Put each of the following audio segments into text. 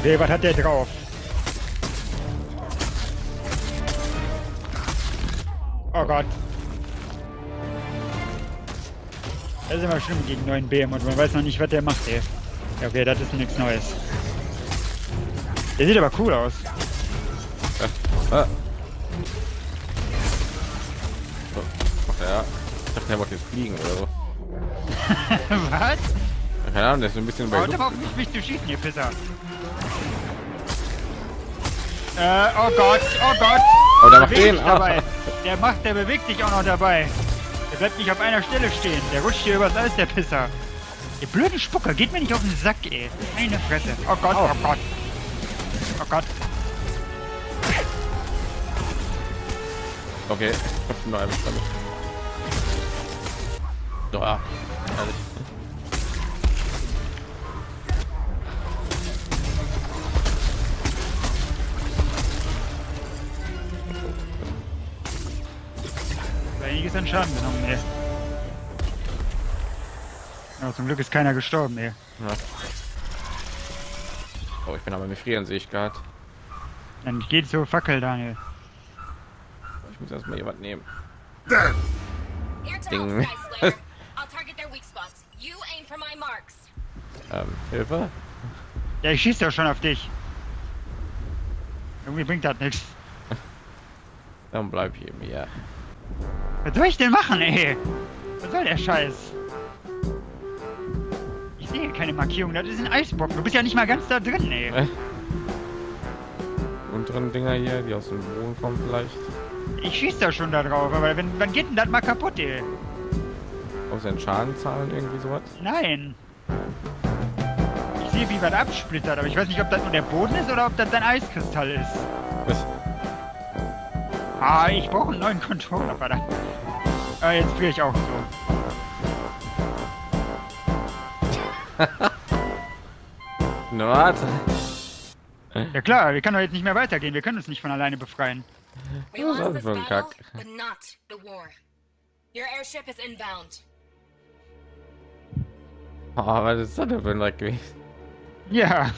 Okay, was hat der drauf? Oh Gott. Das ist immer schlimm gegen neuen BM und man weiß noch nicht, was der macht, ey. Ja, okay, das ist nichts Neues. Der sieht aber cool aus. Ah. So. Ach ja. Ich dachte, der wollte jetzt fliegen oder so. was? Keine Ahnung, der ist ein bisschen bei aber auf mich, mich zu schießen, ihr Pisser. Äh, oh Gott, oh Gott. Oh, der macht den. Ah. dabei. Der macht, der bewegt sich auch noch dabei. Der bleibt nicht auf einer Stelle stehen. Der rutscht hier übers Eis, der Pisser. Ihr blöden Spucker, geht mir nicht auf den Sack, ey. Meine Fresse. Oh Gott, oh Gott. Oh Gott. Okay, ich hab nur einen damit. So, ja. Ehrlich. Einiges an Schaden genommen, ey. Ja, zum Glück ist keiner gestorben, ey. Ja. Oh, ich bin aber mit Frieren, sehe ich gerade. Dann geht zur Fackel, Daniel. Ich muss erstmal jemand nehmen. Ding. Ähm, Hilfe? Ja, ich schieße doch schon auf dich. Irgendwie bringt das nichts. Dann bleib hier mir. Was soll ich denn machen, ey? Was soll der Scheiß? Ich sehe keine Markierung, das ist ein Eisbock. Du bist ja nicht mal ganz da drin, ey. Äh. Unteren Dinger hier, die aus dem Boden kommen vielleicht. Ich schieß da schon da drauf, aber wenn, wann geht denn das mal kaputt, ey? Aus den Schaden zahlen irgendwie sowas. Nein. Ich sehe, wie was absplittert, aber ich weiß nicht, ob das nur der Boden ist oder ob das ein Eiskristall ist. Was? Ah, ich brauche einen neuen Controller, verdammt. Ah, jetzt fühle ich auch so. Na, warte. Ja klar, wir können doch jetzt nicht mehr weitergehen. Wir können uns nicht von alleine befreien. We Was lost ist this das für ein battle, Kack? but not the war. Your airship is inbound. Oh, was ist das denn für ein Dreck gewesen? Ja.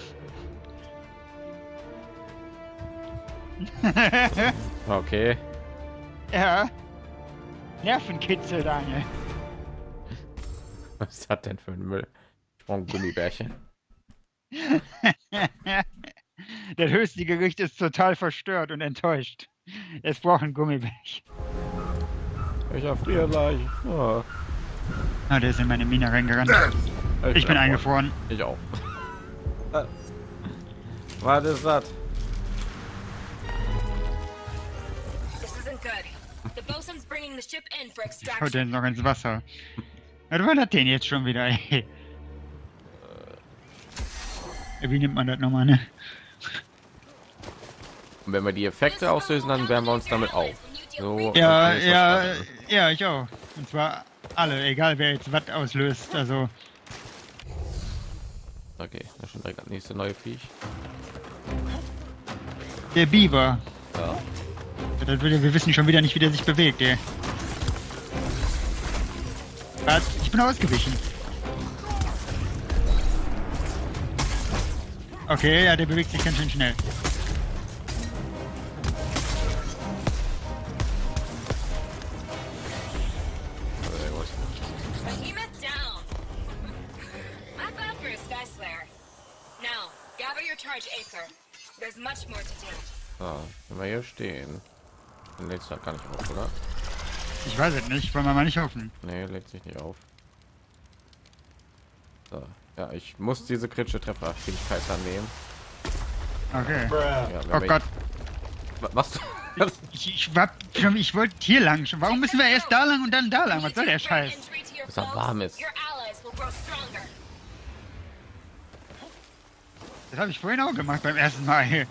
Okay. ja. Nervenkitzel, Daniel. Was ist das denn für ein Müll? Ich brauche ein Gummibärchen. Das höchste Gericht ist total verstört und enttäuscht. Es braucht ein Gummibärchen. Ich erfriere gleich. Oh. Ah, der ist in meine Mine reingerannt. Ich bin eingefroren. Ich auch. Was ist das? Extraction. den noch ins Wasser. Was war das denn jetzt schon wieder, ey? Äh, Wie nimmt man das nochmal, ne? Und wenn wir die Effekte auslösen, dann wärmen wir uns damit auf. So. Ja, ich ja, ja, ich auch. Und zwar alle, egal wer jetzt was auslöst. Also, Okay, das ist schon direkt das nächste neue Viech. der Biber. Ja. Das will, wir wissen schon wieder nicht, wie der sich bewegt, ey. Was? Ich bin ausgewichen. Okay, ja, der bewegt sich ganz schön schnell. Der wollte- Behemoth down. Not bad for a Sky Slayer. Now, gather your charge, Aether. There's much more to do. So, wenn wir hier stehen. Dann lädt sich gar nicht auf, oder? Ich weiß es nicht, wollen wir mal nicht hoffen. Nee, lädt sich nicht auf. So. Ja, ich muss diese kritische Trefferfähigkeit dann nehmen. Okay. Ja, Oh Gott, Wa- Was? ich, ich, war schon- ich wollte hier lang. schon. Warum müssen wir erst da lang und dann da lang? Was soll der Scheiß? Dass er foes, warm ist. Das habe ich vorhin auch gemacht beim ersten Mal.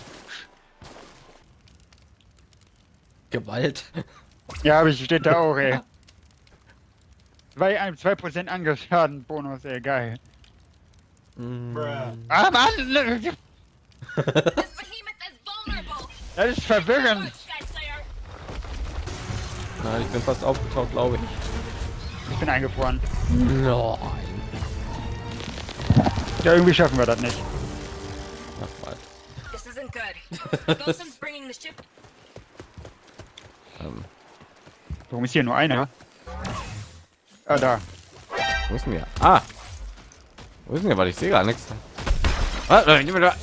Gewalt. Ja, aber ich steht da auch, ey. Zwei, ein- 2% Angriffsschaden Bonus, ey, geil. Mm. Ah, Mann! Vulnerable. Das ist verwirrend. Nein, ich bin fast aufgetaucht, glaube ich. Ich bin eingefroren. Nein. Ja, irgendwie schaffen wir das nicht. Ach, mal. This isn't good. Bosun's bringing the ship. Ähm, Warum ist hier nur einer? Ah, da. wo ist denn der? Ah! Wo ist denn der? Weil ich sehe gar nichts. Ah, da.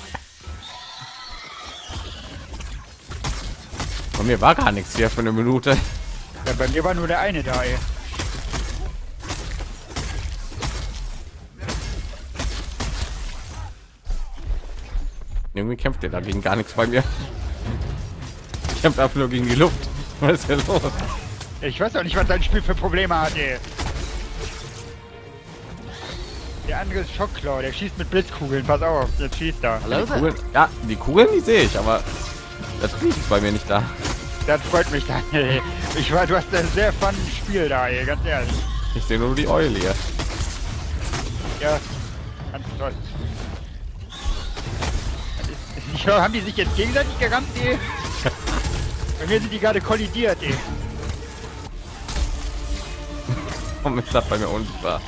Von mir war gar nichts hier für eine Minute. Ja, bei mir war nur der eine da, ey. Irgendwie kämpft er dagegen gar nichts bei mir. Ich kämpfe einfach nur gegen die Luft. Was ist denn los? Ich weiß auch nicht, was sein Spiel für Probleme hat, ey. Der andere ist Schockklau, der schießt mit Blitzkugeln. Pass auf, jetzt schießt er. Die Kugeln, ja, die Kugeln, die sehe ich, aber das ist bei mir nicht da. Das freut mich dann, ey. Ich war, du hast ein sehr fun Spiel da, ey, ganz ehrlich. Ich sehe nur die Eule hier. Ja, ganz toll. Ich höre, haben die sich jetzt gegenseitig gerammt, ey? Bei mir sind die gerade kollidiert, ey. Ist das bei mir unsichtbar?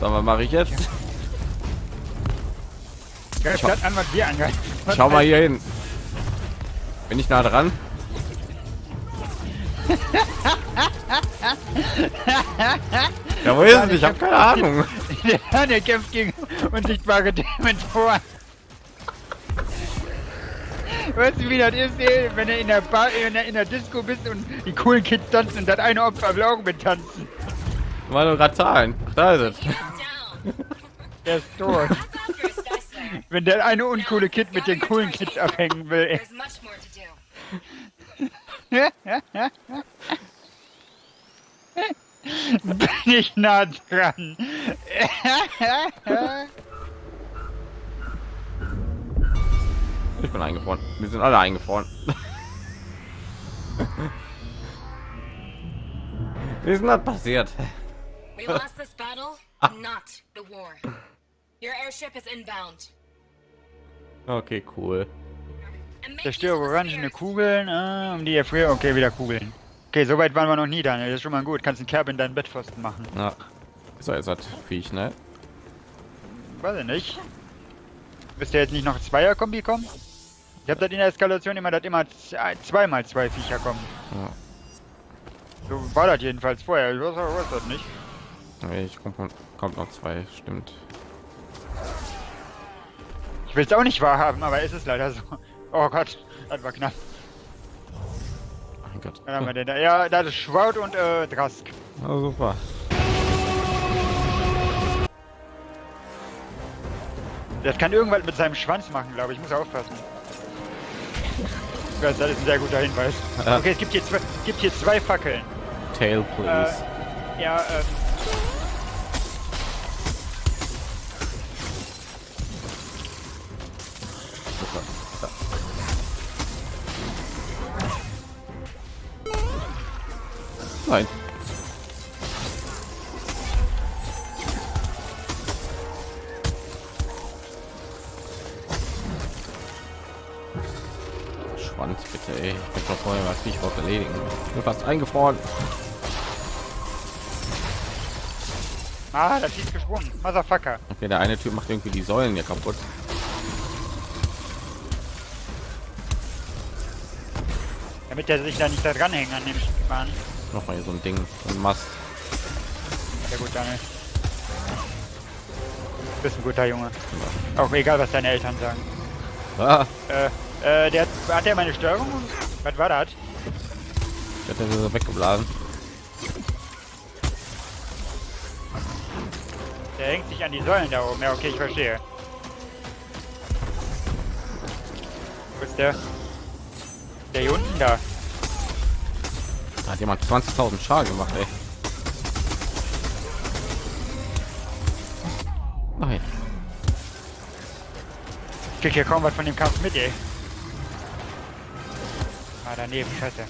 Sag mal, mache ich jetzt? An, was wir angreifen. Schau mal hier hin. Bin ich nah dran? ja, wo ist es? Ich habe keine Ahnung. Der, der kämpft gegen unsichtbare Dementoren. Weißt du, wie das ist, wenn du in der Bar, in der, in der Disco bist und die coolen Kids tanzen und das eine Opfer auch mit tanzen. Mal nur grad Zahlen. Da ist es. Der ist tot. Wenn der eine uncoole Kid mit den coolen Kids abhängen will, bin ich nah dran. Ich bin eingefroren. Wir sind alle eingefroren. Wie ist denn das passiert? We lost this battle, not the war. Your airship is inbound. Okay, cool. Zerstöre orangene. Kugeln, ah, um die erfrieren. Okay, wieder Kugeln. Okay, so weit waren wir noch nie, Daniel. Das ist schon mal gut. Kannst einen Kerb in deinen Bettpfosten machen. Ja. So, jetzt hat Viech, ne? Weiß ich nicht. Müsste jetzt nicht noch Zweier-Kombi kommen? Ich habe das in der Eskalation immer, dass immer zweimal zwei Viecher kommen. Ja. So war das jedenfalls vorher. Ich weiß, weiß das nicht. Ich kommt, kommt noch zwei, stimmt. Ich will es auch nicht wahrhaben, aber es ist leider so. Oh Gott, das war knapp. Mein Gott. Dann haben wir den da. Ja, das ist Schwaut und äh, Drask. Oh, super. Das kann irgendwas mit seinem Schwanz machen, glaube ich. Ich muss aufpassen. Das ist ein sehr guter Hinweis. Okay, es gibt hier zwei, es gibt hier zwei Fackeln. Tail, please. Ja, ähm. Nein. Schwanz bitte, ey. Ich bin doch vorher was ich was erledigen. Ich bin fast eingefroren. Ah, das ist gesprungen. Motherfucker. Okay, der eine Typ macht irgendwie die Säulen hier kaputt. Damit der sich da nicht da dranhängen an dem Bahn. Noch mal hier so ein Ding, so ein Mast. Sehr gut, Daniel. Du bist ein guter Junge. Auch egal, was deine Eltern sagen. Ah, Äh, äh, der hat, hat der meine Steuerung? Was war das? ich hätte so weggeblasen. Der hängt sich an die Säulen da oben. Ja, okay, ich verstehe. Wo ist der? Der hier unten da. Da hat jemand 20.000 Schaden gemacht, ey. Nein. Ich krieg hier kaum was von dem Kampf mit, ey. Ah, daneben, scheiße.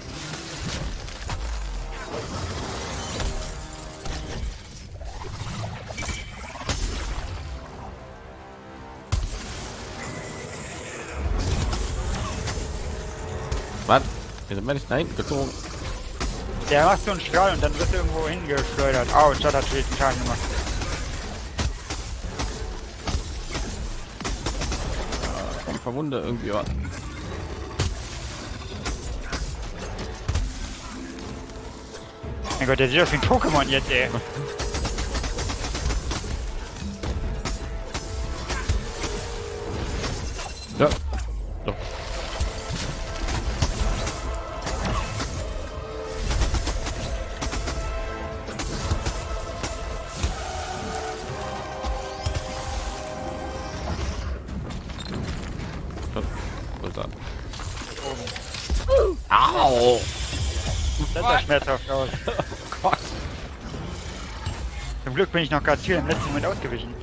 Was? Wir sind nicht nein gezogen. Der macht so einen Strahl und dann wird irgendwo hingeschleudert. Autsch, das hat schweren Schaden gemacht. Komm verwunde irgendwie war. Mein Gott, der sieht aus wie ein Pokémon jetzt, ey. Au! Das sah schmerzhaft aus. Gott. Zum Glück bin ich noch gerade hier im letzten Moment ausgewichen.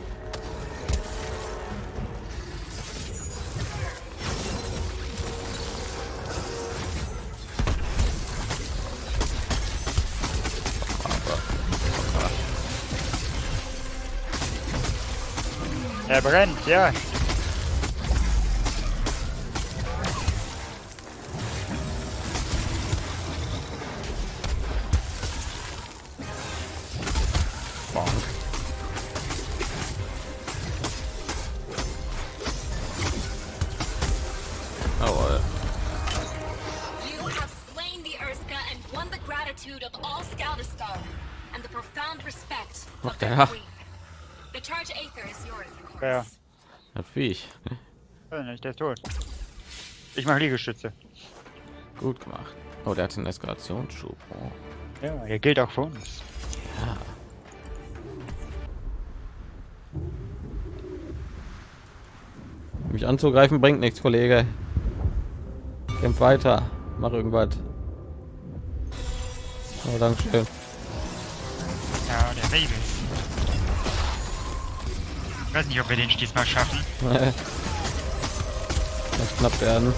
Er brennt, ja. Gratitude of all Scaldistar and the profound respect What of the their hell? queen. The charge Aether is yours, of course. Ja. Das Viech. Nicht, der ist tot. Ich mache Liegestütze. Gut gemacht. Oh, der hat einen Eskalationsschub. Oh. Ja, der gilt auch für uns. Mich anzugreifen bringt nichts, Kollege. Kämpf weiter. Mach irgendwas. Oh, Dankeschön. Ja, der Babys. Ich weiß nicht, ob wir den diesmal schaffen. Das knapp werden.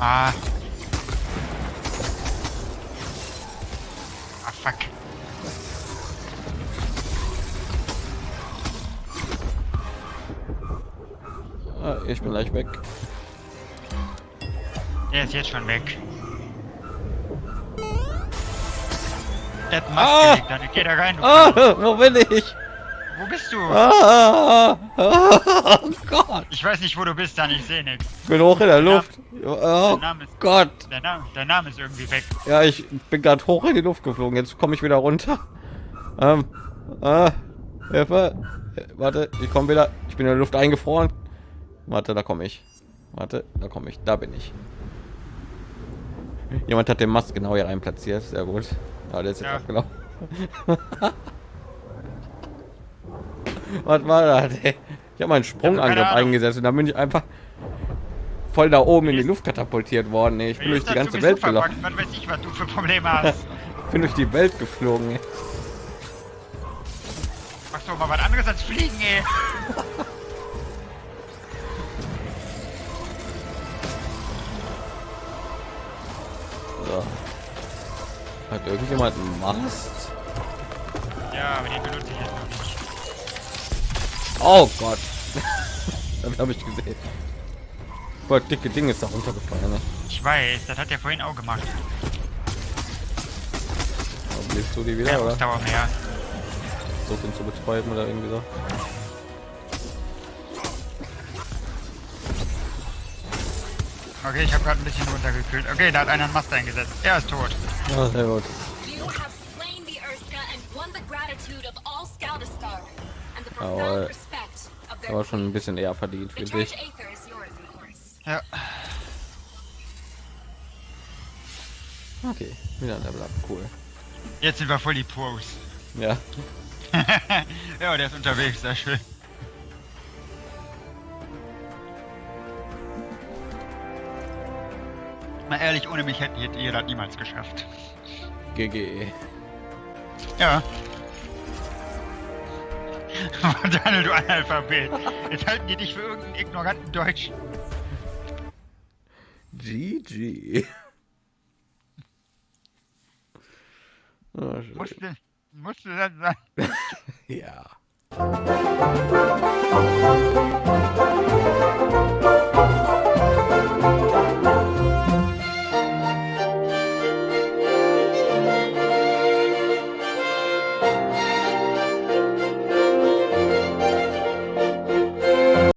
Ah. Ah, fuck. Ich bin gleich weg. Der ist jetzt schon weg. Der hat Ah! Gelegt, dann geh da rein. Ah, wo bin ich? Wo bist du? Ah, ah, oh Gott. Ich weiß nicht, wo du bist, dann ich sehe nichts. Ich bin hoch in der Luft. Oh Dein Name ist, Gott. dein Name, dein Name ist irgendwie weg. Ja, ich bin gerade hoch in die Luft geflogen. Jetzt komme ich wieder runter. Ähm, ah, Hilfe. Äh, Warte, ich komme wieder. Ich bin in der Luft eingefroren. Warte, da komme ich. Warte, da komme ich. Da bin ich. Jemand hat den Mast genau hier rein platziert. Sehr gut. Ja, der ist jetzt Ja. abgelaufen. Was war das? Ey? Ich habe meinen Sprungangriff eingesetzt und dann bin ich einfach voll da oben in die Luft katapultiert worden. Ey. Ich bin durch die ganze Welt gelaufen. Man weiß nicht, was du für Probleme hast. bin durch die Welt geflogen. Ey. Doch mal was anderes als fliegen, ey. Hat irgendjemand einen Mast? Ja, aber den benutze ich jetzt noch nicht. Oh Gott. das habe ich gesehen. Voll dicke Ding ist da runtergefallen. Ne? Ich weiß, das hat er vorhin auch gemacht. Aber Lebst du die wieder Ja, oder? Ausdauer mehr. So ihn zu betäuben oder irgendwie so. Okay, ich habe gerade ein bisschen runtergekühlt. Okay, da hat einer einen Mast eingesetzt. Er ist tot. Ja, sehr gut. Jawohl. Aber schon ein bisschen eher verdient, The finde charge ich. Aether is yours, of course. Ja. Okay, wieder ein Level up, cool. Jetzt sind wir voll die Pros. Ja, ja, der ist unterwegs, sehr schön. mal ehrlich, ohne mich hätten ihr das niemals geschafft. GG. Ja. Daniel, du Analphabet. Jetzt halten die dich für irgendeinen ignoranten Deutsch. GG. Oh, ah, musste, musste das sein? ja.